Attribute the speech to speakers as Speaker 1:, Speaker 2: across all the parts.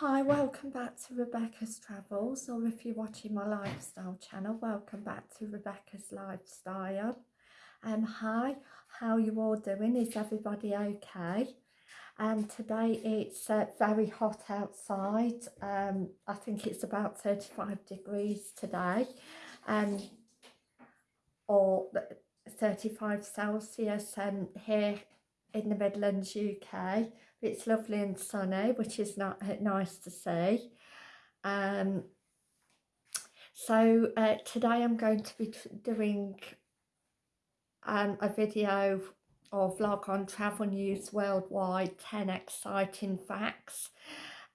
Speaker 1: Hi, welcome back to Rebecca's Travels, or if you're watching my lifestyle channel, welcome back to Rebecca's Lifestyle. Um, hi, how you all doing? Is everybody okay? And um, today it's uh, very hot outside. Um, I think it's about 35 degrees today, um, or 35 Celsius um, here in the Midlands, UK. It's lovely and sunny, which is not uh, nice to see. Um, so uh, today I'm going to be doing um, a video or vlog on travel news worldwide 10 exciting facts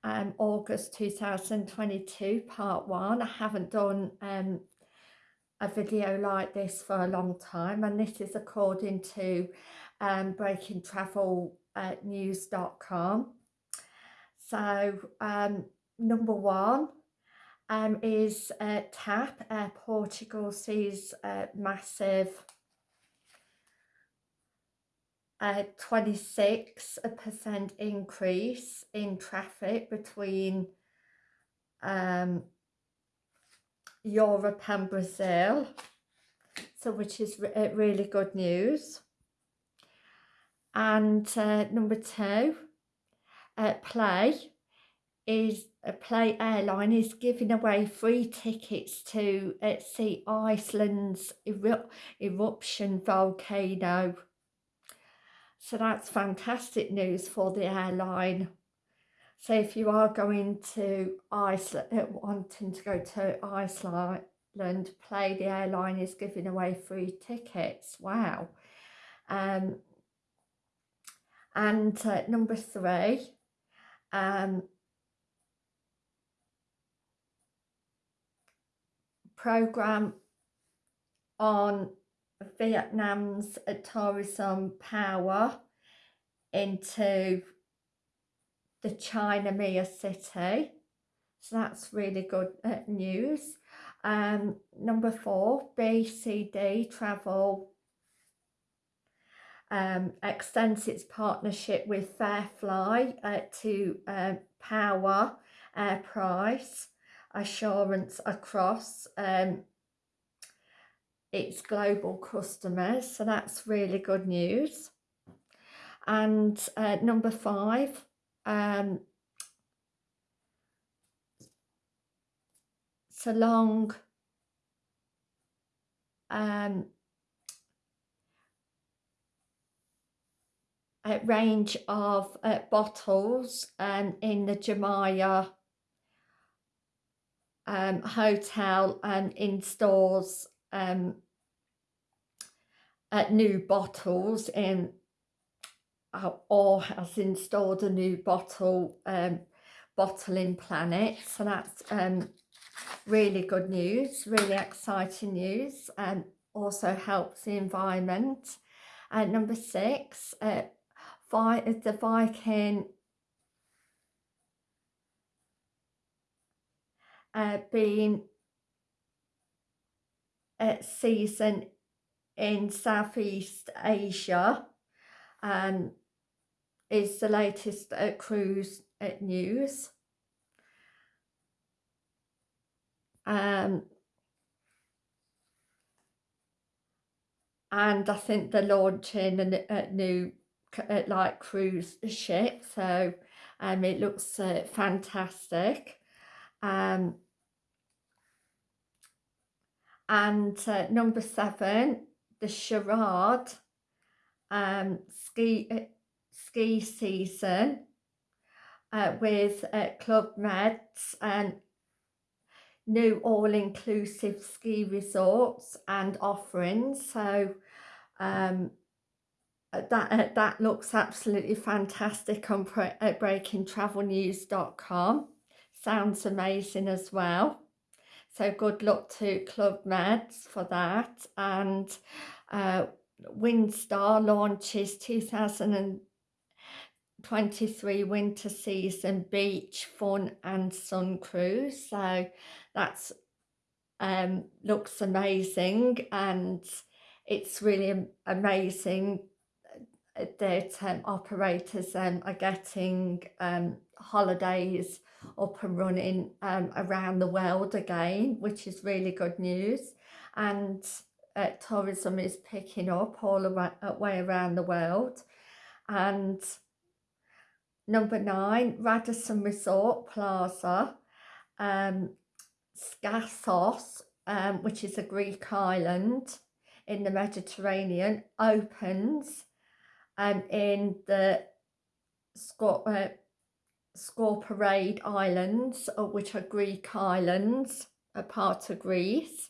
Speaker 1: um, August 2022 part one I haven't done um, a video like this for a long time and this is according to um, breakingtravelnews.com uh, so um, number one um, is uh, TAP uh, Portugal sees a massive a 26% increase in traffic between um, Europe and Brazil, so which is re uh, really good news. And uh, number two, uh, Play is a uh, Play airline is giving away free tickets to uh, see Iceland's eru eruption volcano so that's fantastic news for the airline. So if you are going to Iceland, uh, wanting to go to Iceland, Play the airline is giving away free tickets. Wow. Um, and uh, number three, um, program on Vietnam's tourism power into the China Mia city. So that's really good uh, news. Um, number four, BCD Travel um, extends its partnership with Fairfly uh, to uh, power air price assurance across um, its global customers. So that's really good news. And uh, number five um, long um, a range of uh, bottles um, in the Jamaya um, hotel and in stores um, uh, new bottles in uh, or has installed a new bottle um, bottling planet. So that's um, really good news really exciting news and also helps the environment. And number six uh, the Viking uh, being uh, season in Southeast Asia and is the latest uh, cruise uh, news. Um, and I think they're launching a, a new uh, like cruise ship so um, it looks uh, fantastic. Um, and uh, number seven the Charade um, ski uh, ski season uh, with uh, Club Meds and new all-inclusive ski resorts and offerings. So um, that that looks absolutely fantastic on breakingtravelnews.com sounds amazing as well so good luck to Club Meds for that. And uh, Windstar launches 2023 winter season beach fun and sun cruise. So that's um, looks amazing and it's really amazing that um, operators um, are getting um, holidays up and running um, around the world again, which is really good news. And uh, tourism is picking up all the uh, way around the world. And number nine, Radisson Resort Plaza, um, Skassos, um, which is a Greek island in the Mediterranean, opens um, in the Scot uh, Scorparade Islands, uh, which are Greek islands, a part of Greece.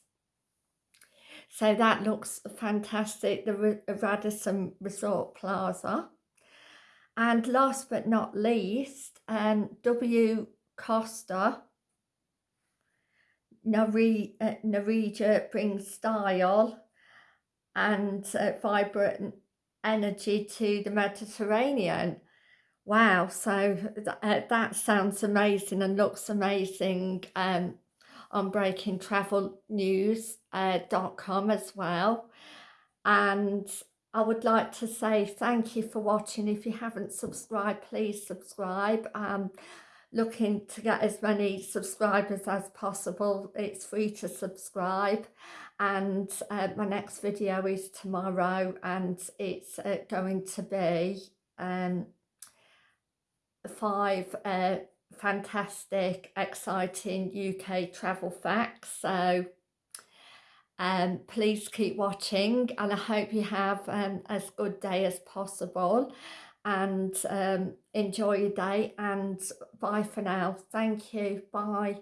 Speaker 1: So that looks fantastic, the Radisson Resort Plaza. And last but not least, um, W Costa, Narija uh, brings style and uh, vibrant energy to the Mediterranean. Wow, so th uh, that sounds amazing and looks amazing um, on breakingtravelnews.com uh, as well. And I would like to say thank you for watching. If you haven't subscribed, please subscribe. Um, looking to get as many subscribers as possible. It's free to subscribe and uh, my next video is tomorrow and it's uh, going to be um, five uh, fantastic exciting UK travel facts. So um, please keep watching and I hope you have um, as good day as possible. And um, enjoy your day and bye for now. Thank you. Bye